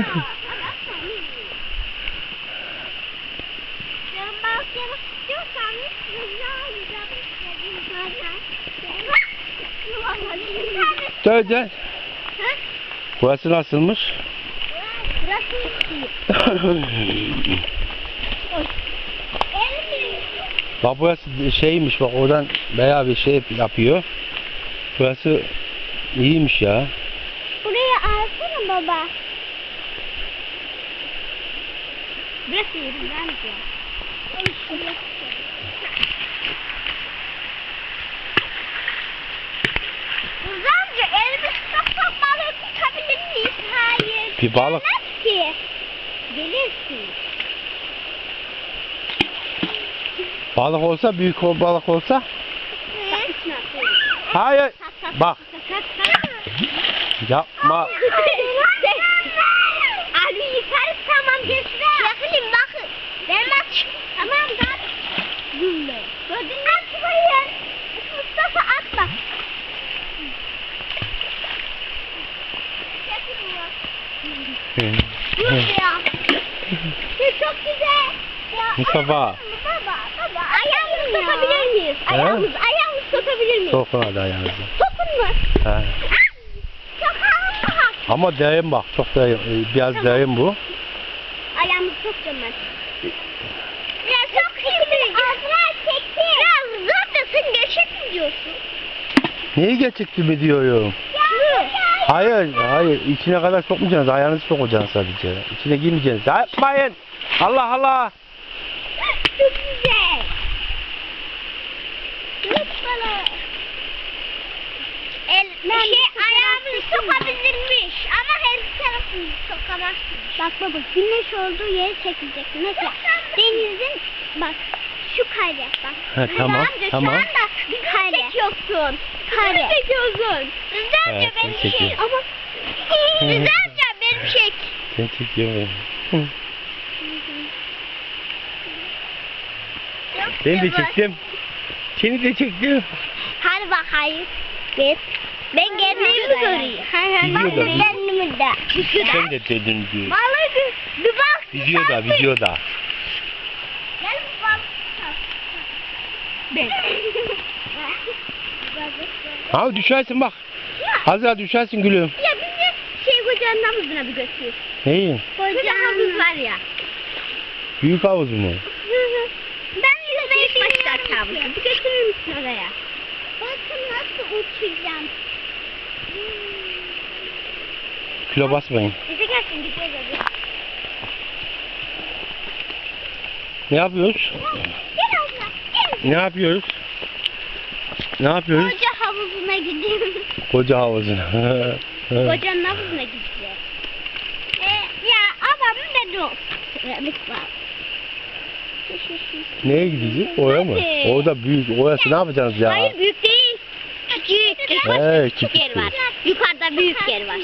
Dön. Ha? Burası nasılmış? Burası. Bak burası şeymiş bak oradan bayağı bir şey yapıyor. Burası iyiymiş ya. Burayı alsana baba. Amca elimi tutsak balığı tutabilir miyiz? Hayır. Bir balık. Gelmez ki. Gelirsin. Balık olsa büyük balık olsa. Hayır. Bak yapma. Abi yukarı tamam geçti. Ben bak. Tamam da. Gülle. Gördün mü? At buraya. Mustafa at bak. Dur ya. Çok güzel. Ya, Mustafa. Baba, baba. Ayağımızı tutabilir miyiz? He? Ayağımız, ayağımızı tutabilir miyiz? Sokun hadi ayağınızı. Sokun mu? Sokalım. Ama derin bak çok derin. Biraz derin bu. Ayağımızı sokacağım ben. Ya çok iyi. Azra çekti. Ya zorlasın geçit diyorsun. Neyi geçikti mi diyorum. Hayır, hayır. İçine kadar sokmayacaksınız. Ayağınızı sokacaksınız sadece. İçine girmeyeceksiniz. Yapmayın. Allah Allah. Çok güzel. Lütfen. Şey ayağımızı sokabilirmiş ama her tarafını sokamazsın. Bak baba güneş olduğu yere çekileceksin. Mesela denizin bak şu kare bak. He, tamam, Amca, tamam. Şu anda bir kare. çekiyorsun. Kare. çekiyorsun. Rıza amca benim şey. çekiyorum. Ama Rıza amca benim çek. Sen çekiyorum. Hı. Ben de çektim. Seni de çektim. Hadi bakayım. Biz. Ben kendimi video- kendimi de. Sen de dedin diyor. Vallahi bir, bir bak. Videoda, videoda. Gel bir bak. Ben. Ha düşersin bak. Azra düşersin gülüm. Ya bizi şey kocanın havuzuna bir götür. Neyi? Kocanın havuz var ya. Büyük havuz mu? Ben yüzmeyi bilmiyorum havuzu. Bir götürür müsün oraya? Bakın nasıl uçacağım. Kilo basmayın. Bize gelsin gidiyoruz hadi. Ne yapıyoruz? Gel abla. Gel. Ne yapıyoruz? Ne yapıyoruz? Koca havuzuna gidiyoruz. Koca havuzuna. Kocanın havuzuna gideceğiz. Ee, ya babamın beni olsun. Lütfen. Neye gideceğiz? Oraya mı? Orada büyük. Orası ne yapacaksınız ya? Hayır büyük değil. Küçük. Küçük yer var. Yukarıda büyük yer var.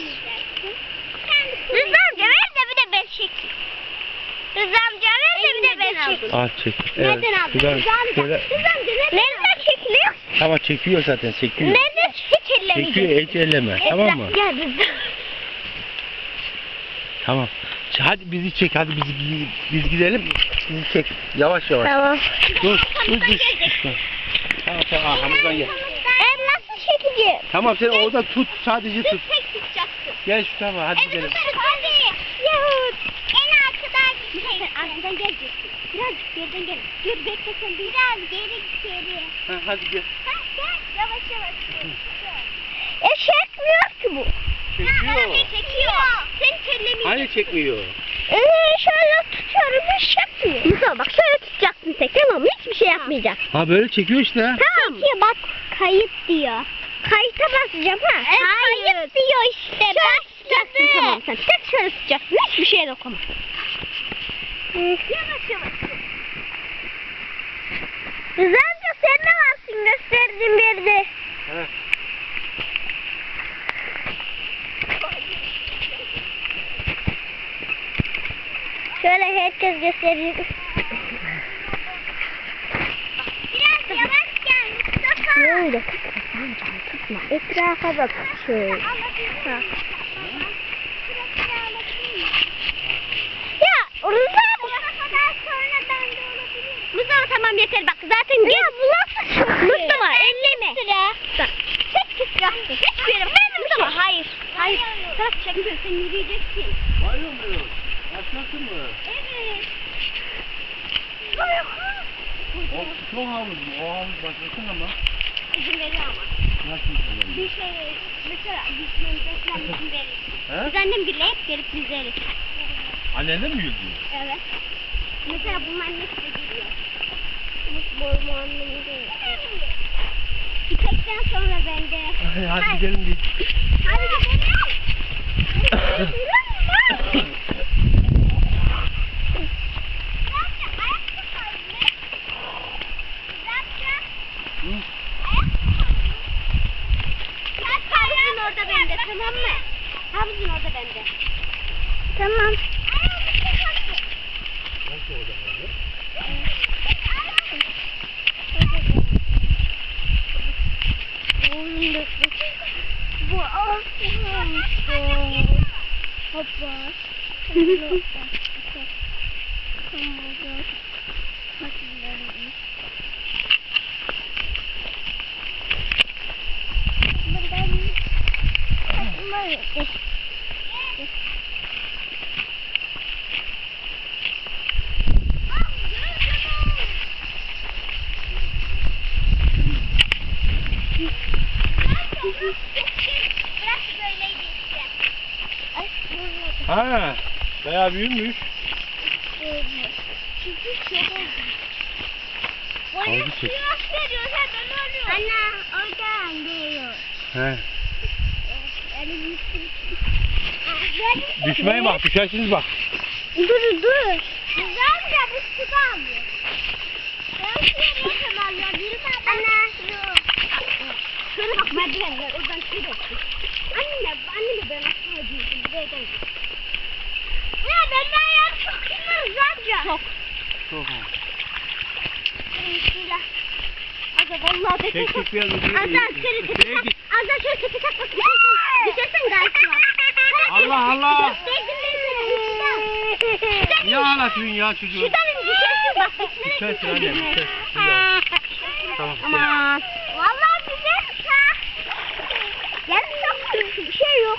Rıza amca ver de bir de ben çekeyim. Rıza amca ver de bir de ben alayım. Al çek. Evet. Nereden aldın? Rıza amca. şöyle. Rıza amca nereden Nereden çekiliyor? Tamam çekiyor zaten çekiyor. Nereden hiç. Çekiyor hiç elleme. Tamam mı? Gel Rıza. Tamam. Hadi bizi çek. Hadi bizi biz gidelim. Bizi çek. Yavaş yavaş. Tamam. Dur. Dur dur. Tamam tamam arkamızdan gel. Tamam sen orada tut. Sadece tut. tek tutacaksın. Gel şu tarafa hadi gidelim. Hadi. Yahut. En arkadan gideceksin. Arkadan geleceksin. Birazcık geriden gel. Dur bekle sen biraz geri geri. Ha, hadi gel. Ha, gel yavaş yavaş. E çekmiyor ki bu. Çekiyor. Çekiyor. Sen terlemiyorsun. Hani çekmiyor? Ee, şöyle tutuyorum hiç çekmiyor. Musa bak şöyle tutacaksın tek tamam mı? Hiçbir şey yapmayacak. Ha böyle çekiyor işte. Tamam. Çekiyor bak kayıt diyor. Kayıta basacağım ha. Hayır. Kayıt diyor işte. Şöyle tutacaksın tamam sen. Tek şöyle tutacaksın. Hiçbir şeye dokunma. Yavaş yavaş. Amca sen ne varsın gösterdiğin bir yerde? Evet. Şöyle herkes gösteriyor. Biraz yavaş gel Mustafa. Böyle tutma, tutma. Etrafa bak şöyle. Rıza ben de olabilirim. Mustafa tamam yeter bak zaten gel. Ya bu nasıl çok Mustafa elleme. Bak. Tek tek yaptı. Hiçbir yere. Ben Mustafa hayır. Hayır. Bırak çekiyorsun yürüyeceksin. Bayıyor muyuz? Başlasın mı? Evet. O çok havuz mu? O havuz başlasın ama. İzin veriyor ama. Nasıl Bir şey mesela gitmemize falan izin verir. He? Biz annem bile hep gelip bizleriz. Annen de mi yüzüyor? Evet. Mesela bunun annesi de geliyor. Boymu annemi de. İpekten sonra ben de. Hadi gidelim biz. Hadi gidelim. Hı? Havuzun orada bende tamam mı? Havuzun orada bende. Tamam. Nasıl olacak abi? Bu olsun. Hoppa. Ha, bayağı büyümüş. Havuzu çek. Anne oradan geliyor. He. Düşmeye bak, düşersiniz bak. Dur dur. Güzel de bu suda alıyor. Ben şuraya bakayım Allah bir Anne. Şöyle bak merdivenler oradan şey döktü. Anne, anne ben aslında değildim. Buraya gel. Ya ben ben ya çok kızarız amca. Çok. Çok Bismillah. Aga vallahi de Çek çek biraz ödüyor. Azar şöyle tepe tak. Azar şöyle tepe tak bak. Düşersen gayet var. Allah Allah. Niye ağlatıyorsun ya çocuğu? Şuradan düşersin bak. Düşersin anne, düşersin. Tamam. Aman. Vallahi güzelmiş ha. Yani çok bir şey yok.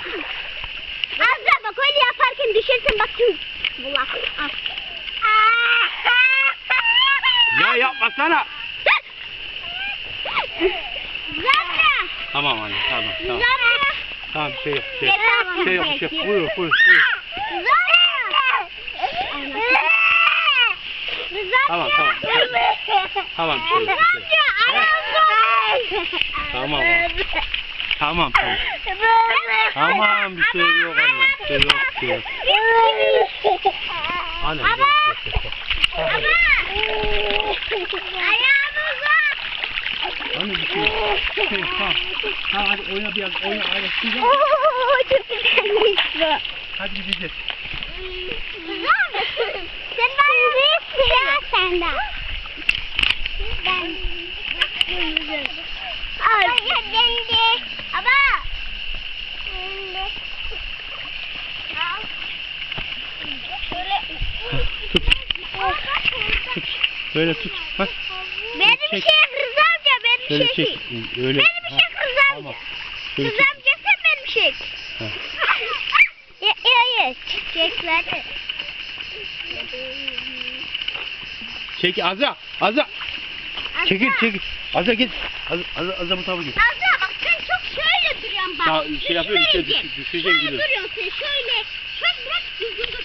Azra bak öyle yaparken düşersin bak şimdi. Bulak. Ya yapmasana. Zamra. Tamam anne, tamam, tamam. Zamra. Tamam bir şey yok, bir şey yok. Bir şey yok, bir şey yok. Buyur, buyur, buyur. Tamam, tamam. Tamam, bir şey yok, bir şey yok. Tamam. Tamam, tamam. Tamam, bir şey yok anne. Bir şey yok, bir şey yok. Anne, bir şey yok. Ayağımıza. Anne bir şey yok. Bir şey yok, tamam. Tamam hadi oyna biraz, oyna. Çok güzelmiş bu. Hadi gideceğiz. Sen bana büyük ya senden. Ben. Al. Dendi. Ama. Dendi. Al. Şöyle. Tut, tut. Böyle tut. Bak. Benim Çek. şey Rıza amca benim Şöyle şey. çek. Öyle. Benim şey Rıza Tamam. amca. Şöyle Rıza çek. amca sen benim şey. Ha. Ya ya ya. Çekler. Çek Azra. Azra. Çekil çekil. Azra git. Azra, Azra, Azra bu tarafa git. Azra bak sen çok şöyle duruyorsun bak. Ya, şey yapıyorum, işte Düşmeyeceksin. düş- düşeceksin Şöyle duruyorsun şöyle. Şöyle bırak düzgün dur.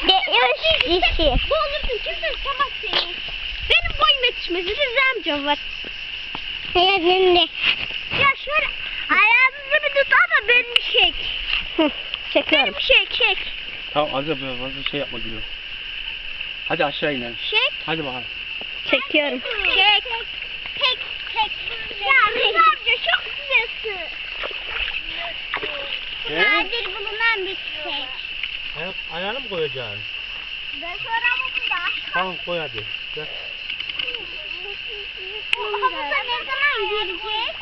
Şöyle duruyorsun. Ne Bu olursun kimse tutamaz seni. Benim boyum yetişmez. Rıza amcam var. Hayatımda. Ya şöyle ayağınızı bir tut ama benim çek. Çekiyorum. Benim çek çek. Tamam böyle fazla şey yapma gülüm. Hadi aşağı inelim. Çek. Hadi bakalım. Çekiyorum. Çek. Tek tek. Ya Rıza amca çok güzelsin. He? Nadir bulunan bir çiçek. Ayak, ayağını mı koyacağız? Ben sorarım da. Tamam koy hadi. Gel. Havuza ne zaman gireceğiz?